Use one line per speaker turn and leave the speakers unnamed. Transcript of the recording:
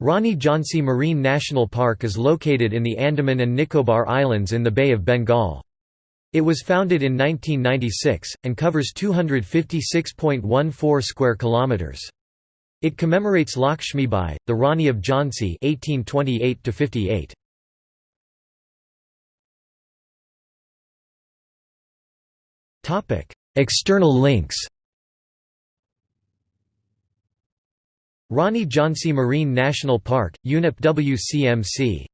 Rani Jhansi Marine National Park is located in the Andaman and Nicobar Islands in the Bay of Bengal. It was founded in 1996 and covers 256.14 square kilometers. It commemorates Lakshmibai, the Rani of Jhansi (1828–58). Topic: External links. Rani Jhansi Marine National Park, UNEP WCMC